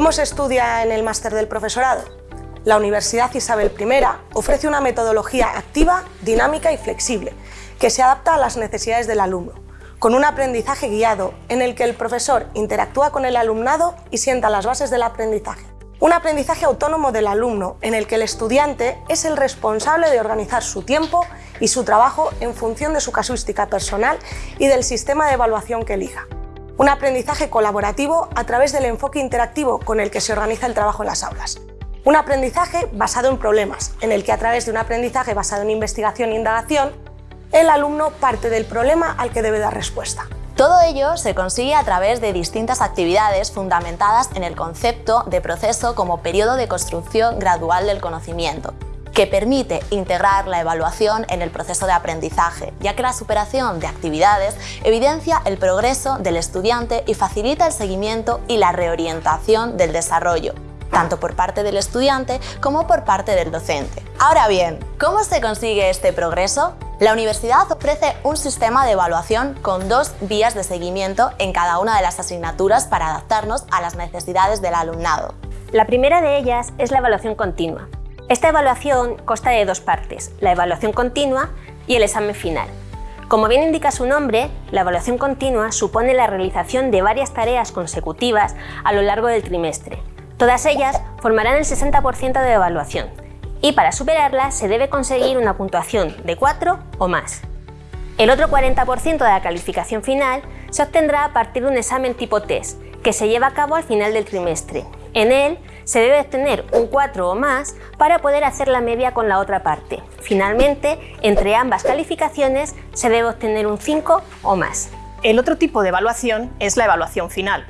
¿Cómo se estudia en el máster del profesorado? La Universidad Isabel I ofrece una metodología activa, dinámica y flexible, que se adapta a las necesidades del alumno, con un aprendizaje guiado en el que el profesor interactúa con el alumnado y sienta las bases del aprendizaje. Un aprendizaje autónomo del alumno en el que el estudiante es el responsable de organizar su tiempo y su trabajo en función de su casuística personal y del sistema de evaluación que elija. Un aprendizaje colaborativo a través del enfoque interactivo con el que se organiza el trabajo en las aulas. Un aprendizaje basado en problemas, en el que a través de un aprendizaje basado en investigación e indagación, el alumno parte del problema al que debe dar respuesta. Todo ello se consigue a través de distintas actividades fundamentadas en el concepto de proceso como periodo de construcción gradual del conocimiento, que permite integrar la evaluación en el proceso de aprendizaje, ya que la superación de actividades evidencia el progreso del estudiante y facilita el seguimiento y la reorientación del desarrollo, tanto por parte del estudiante como por parte del docente. Ahora bien, ¿cómo se consigue este progreso? La universidad ofrece un sistema de evaluación con dos vías de seguimiento en cada una de las asignaturas para adaptarnos a las necesidades del alumnado. La primera de ellas es la evaluación continua, esta evaluación consta de dos partes, la evaluación continua y el examen final. Como bien indica su nombre, la evaluación continua supone la realización de varias tareas consecutivas a lo largo del trimestre. Todas ellas formarán el 60% de evaluación y para superarla se debe conseguir una puntuación de 4 o más. El otro 40% de la calificación final se obtendrá a partir de un examen tipo test que se lleva a cabo al final del trimestre. En él se debe obtener un 4 o más para poder hacer la media con la otra parte. Finalmente, entre ambas calificaciones se debe obtener un 5 o más. El otro tipo de evaluación es la evaluación final.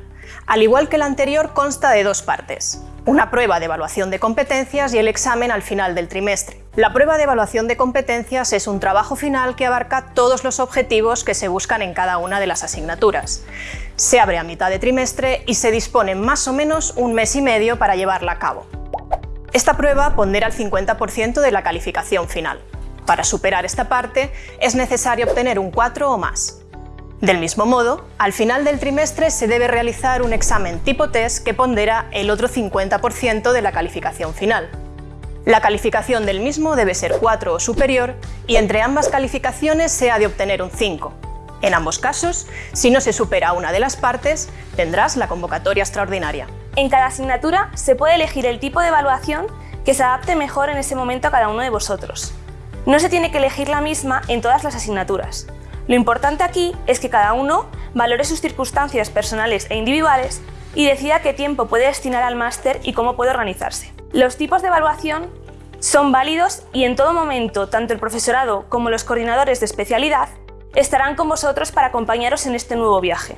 Al igual que la anterior, consta de dos partes una prueba de evaluación de competencias y el examen al final del trimestre. La prueba de evaluación de competencias es un trabajo final que abarca todos los objetivos que se buscan en cada una de las asignaturas. Se abre a mitad de trimestre y se dispone más o menos un mes y medio para llevarla a cabo. Esta prueba pondera el 50% de la calificación final. Para superar esta parte es necesario obtener un 4 o más. Del mismo modo, al final del trimestre se debe realizar un examen tipo test que pondera el otro 50% de la calificación final. La calificación del mismo debe ser 4 o superior y entre ambas calificaciones se ha de obtener un 5. En ambos casos, si no se supera una de las partes, tendrás la convocatoria extraordinaria. En cada asignatura se puede elegir el tipo de evaluación que se adapte mejor en ese momento a cada uno de vosotros. No se tiene que elegir la misma en todas las asignaturas. Lo importante aquí es que cada uno valore sus circunstancias personales e individuales y decida qué tiempo puede destinar al máster y cómo puede organizarse. Los tipos de evaluación son válidos y en todo momento tanto el profesorado como los coordinadores de especialidad estarán con vosotros para acompañaros en este nuevo viaje.